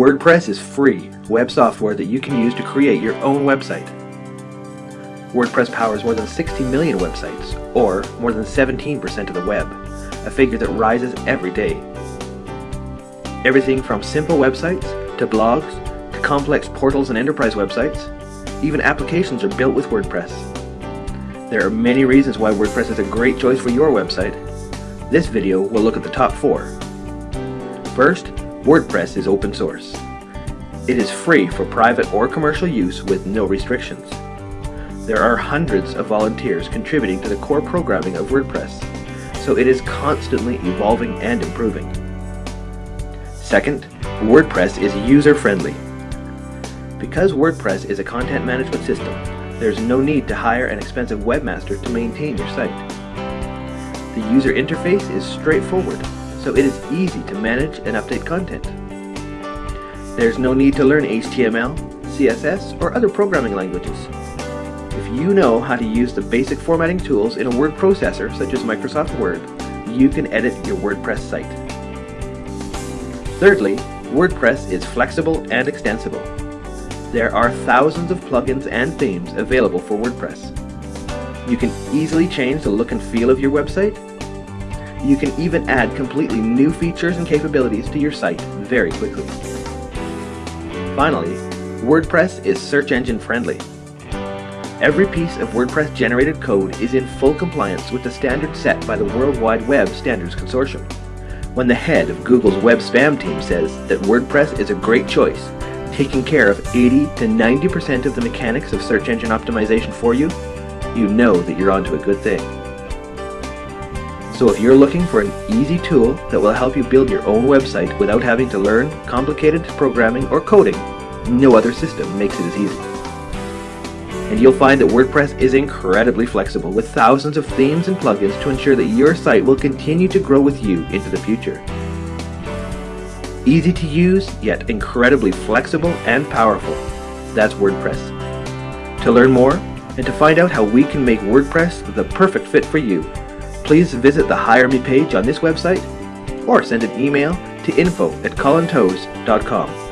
WordPress is free web software that you can use to create your own website. WordPress powers more than 60 million websites, or more than 17% of the web, a figure that rises every day. Everything from simple websites, to blogs, to complex portals and enterprise websites, even applications are built with WordPress. There are many reasons why WordPress is a great choice for your website. This video will look at the top four. First, WordPress is open source. It is free for private or commercial use with no restrictions. There are hundreds of volunteers contributing to the core programming of WordPress, so it is constantly evolving and improving. Second, WordPress is user-friendly. Because WordPress is a content management system, there's no need to hire an expensive webmaster to maintain your site. The user interface is straightforward, so it is easy to manage and update content. There's no need to learn HTML, CSS, or other programming languages. If you know how to use the basic formatting tools in a word processor such as Microsoft Word, you can edit your WordPress site. Thirdly, WordPress is flexible and extensible. There are thousands of plugins and themes available for WordPress. You can easily change the look and feel of your website. You can even add completely new features and capabilities to your site very quickly. Finally, WordPress is search engine friendly. Every piece of WordPress generated code is in full compliance with the standards set by the World Wide Web Standards Consortium. When the head of Google's web spam team says that WordPress is a great choice, taking care of 80 to 90% of the mechanics of search engine optimization for you, you know that you're onto a good thing. So if you're looking for an easy tool that will help you build your own website without having to learn complicated programming or coding, no other system makes it as easy and you'll find that WordPress is incredibly flexible with thousands of themes and plugins to ensure that your site will continue to grow with you into the future. Easy to use, yet incredibly flexible and powerful. That's WordPress. To learn more, and to find out how we can make WordPress the perfect fit for you, please visit the Hire Me page on this website, or send an email to info at colintoes.com.